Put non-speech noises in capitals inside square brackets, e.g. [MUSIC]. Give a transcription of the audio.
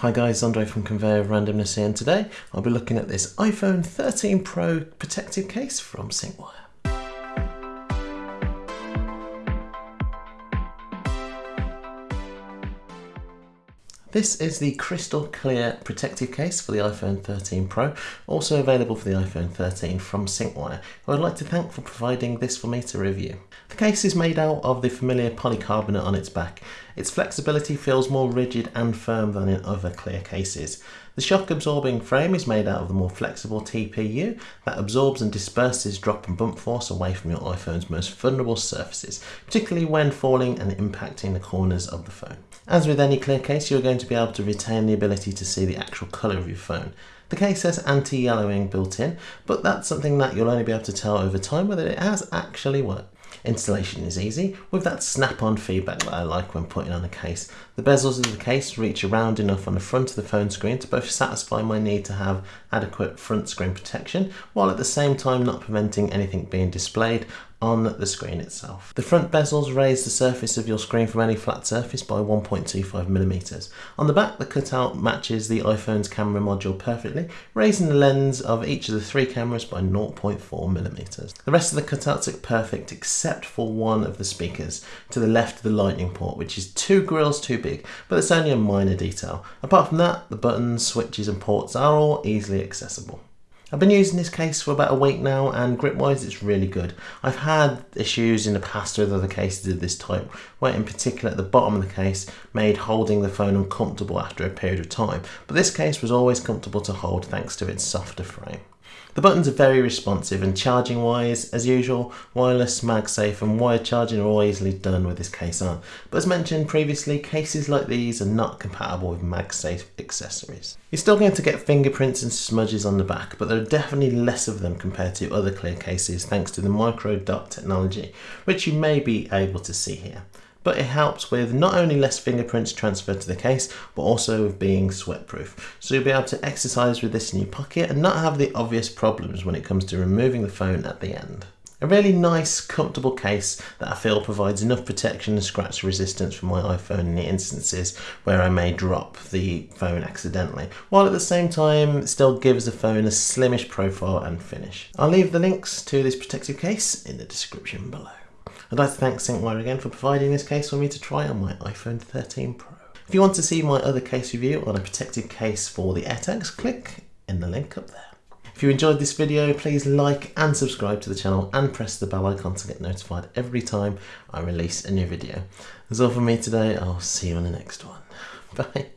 Hi guys, Andre from Conveyor of Randomness here and today I'll be looking at this iPhone 13 Pro protective case from Syncwire. This is the crystal clear protective case for the iPhone 13 Pro, also available for the iPhone 13 from Syncwire, who I'd like to thank for providing this for me to review. The case is made out of the familiar polycarbonate on its back. Its flexibility feels more rigid and firm than in other clear cases. The shock absorbing frame is made out of the more flexible TPU that absorbs and disperses drop and bump force away from your iPhone's most vulnerable surfaces, particularly when falling and impacting the corners of the phone. As with any clear case, you're going to be able to retain the ability to see the actual colour of your phone. The case has anti-yellowing built in, but that's something that you'll only be able to tell over time whether it has actually worked. Installation is easy, with that snap-on feedback that I like when putting on a case. The bezels of the case reach around enough on the front of the phone screen to both satisfy my need to have adequate front screen protection, while at the same time not preventing anything being displayed on the screen itself. The front bezels raise the surface of your screen from any flat surface by 1.25 millimeters. On the back, the cutout matches the iPhone's camera module perfectly, raising the lens of each of the three cameras by 0.4 millimeters. The rest of the cutouts look perfect except for one of the speakers to the left of the lightning port, which is two grills too big, but it's only a minor detail. Apart from that, the buttons, switches and ports are all easily accessible. I've been using this case for about a week now and grip wise it's really good. I've had issues in the past with other cases of this type where in particular at the bottom of the case made holding the phone uncomfortable after a period of time but this case was always comfortable to hold thanks to its softer frame. The buttons are very responsive and charging wise, as usual, wireless, MagSafe and wired charging are all easily done with this case on. But as mentioned previously, cases like these are not compatible with MagSafe accessories. You're still going to get fingerprints and smudges on the back, but there are definitely less of them compared to other clear cases thanks to the micro dot technology, which you may be able to see here but it helps with not only less fingerprints transferred to the case, but also with being sweat proof. So you'll be able to exercise with this in your pocket and not have the obvious problems when it comes to removing the phone at the end. A really nice, comfortable case that I feel provides enough protection and scratch resistance for my iPhone in the instances where I may drop the phone accidentally, while at the same time still gives the phone a slimish profile and finish. I'll leave the links to this protective case in the description below. I'd like to thank Syncwire again for providing this case for me to try on my iPhone 13 Pro. If you want to see my other case review on a protected case for the AirTags, click in the link up there. If you enjoyed this video, please like and subscribe to the channel and press the bell icon to get notified every time I release a new video. That's all from me today. I'll see you on the next one. [LAUGHS] Bye.